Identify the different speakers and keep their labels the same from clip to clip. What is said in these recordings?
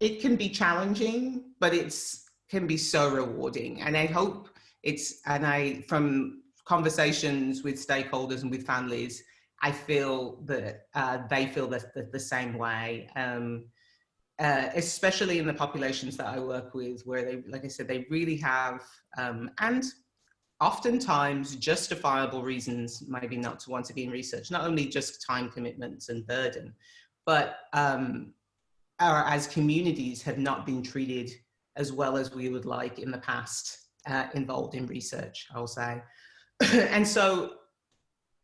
Speaker 1: it can be challenging, but it's can be so rewarding. And I hope it's, and I, from conversations with stakeholders and with families, I feel that uh, they feel the, the, the same way. Um, uh, especially in the populations that I work with, where they, like I said, they really have, um, and oftentimes justifiable reasons maybe not to want to be in research, not only just time commitments and burden, but um, our, as communities have not been treated as well as we would like in the past uh, involved in research, I'll say. and so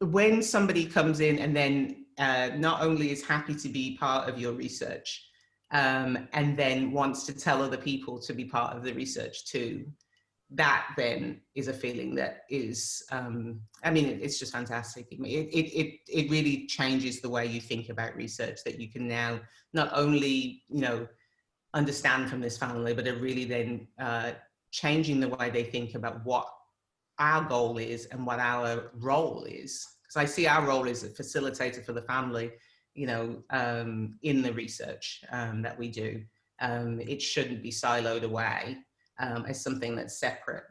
Speaker 1: when somebody comes in and then uh, not only is happy to be part of your research um, and then wants to tell other people to be part of the research too, that then is a feeling that is, um, I mean, it, it's just fantastic. It, it, it, it really changes the way you think about research that you can now not only, you know, understand from this family, but it really then uh, changing the way they think about what our goal is and what our role is. Because I see our role as a facilitator for the family, you know, um, in the research um, that we do. Um, it shouldn't be siloed away um, as something that's separate